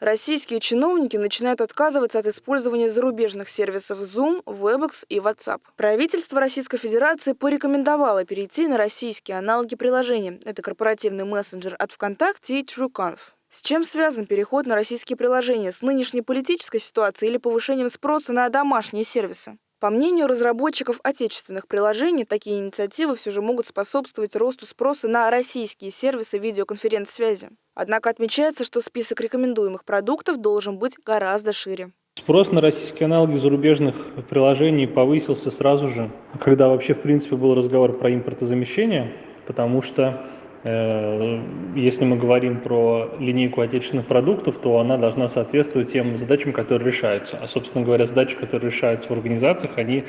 Российские чиновники начинают отказываться от использования зарубежных сервисов Zoom, Webex и WhatsApp. Правительство Российской Федерации порекомендовало перейти на российские аналоги приложения. Это корпоративный мессенджер от ВКонтакте и TrueConf. С чем связан переход на российские приложения? С нынешней политической ситуацией или повышением спроса на домашние сервисы? По мнению разработчиков отечественных приложений, такие инициативы все же могут способствовать росту спроса на российские сервисы видеоконференц-связи. Однако отмечается, что список рекомендуемых продуктов должен быть гораздо шире. Спрос на российские аналоги зарубежных приложений повысился сразу же, когда вообще в принципе был разговор про импортозамещение, потому что если мы говорим про линейку отечественных продуктов, то она должна соответствовать тем задачам, которые решаются. А, собственно говоря, задачи, которые решаются в организациях, они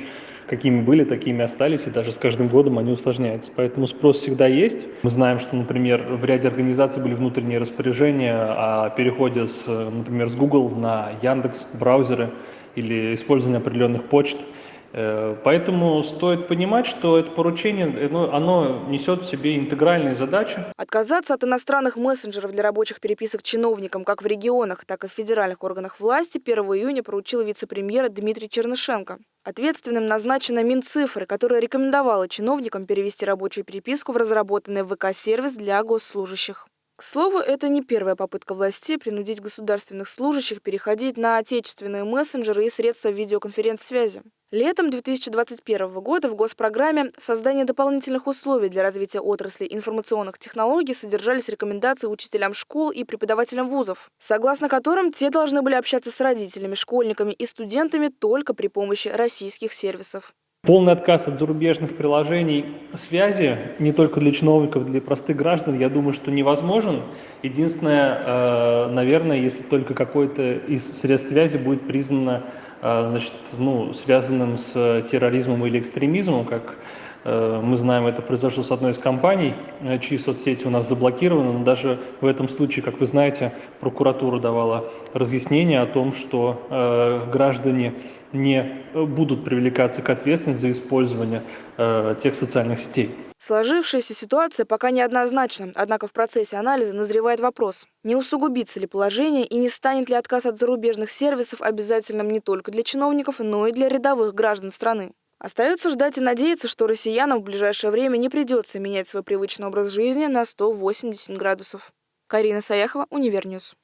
какими были, такими остались, и даже с каждым годом они усложняются. Поэтому спрос всегда есть. Мы знаем, что, например, в ряде организаций были внутренние распоряжения о переходе, с, например, с Google на Яндекс браузеры или использование определенных почт – Э, поэтому стоит понимать, что это поручение, оно, оно несет в себе интегральные задачи. Отказаться от иностранных мессенджеров для рабочих переписок чиновникам как в регионах, так и в федеральных органах власти 1 июня поручил вице-премьер Дмитрий Чернышенко. Ответственным назначена Минцифры, которая рекомендовала чиновникам перевести рабочую переписку в разработанный ВК-сервис для госслужащих. К слову, это не первая попытка властей принудить государственных служащих переходить на отечественные мессенджеры и средства видеоконференц-связи. Летом 2021 года в госпрограмме «Создание дополнительных условий для развития отрасли информационных технологий» содержались рекомендации учителям школ и преподавателям вузов, согласно которым те должны были общаться с родителями, школьниками и студентами только при помощи российских сервисов. Полный отказ от зарубежных приложений связи, не только для чиновников, для простых граждан, я думаю, что невозможен. Единственное, э, наверное, если только какой-то из средств связи будет признано э, значит, ну, связанным с терроризмом или экстремизмом, как э, мы знаем, это произошло с одной из компаний, чьи соцсети у нас заблокированы, но даже в этом случае, как вы знаете, прокуратура давала разъяснение о том, что граждане не будут привлекаться к ответственности за использование э, тех социальных сетей. Сложившаяся ситуация пока неоднозначна, однако в процессе анализа назревает вопрос, не усугубится ли положение и не станет ли отказ от зарубежных сервисов обязательным не только для чиновников, но и для рядовых граждан страны. Остается ждать и надеяться, что россиянам в ближайшее время не придется менять свой привычный образ жизни на 180 градусов. Карина Саяхова, Универ News.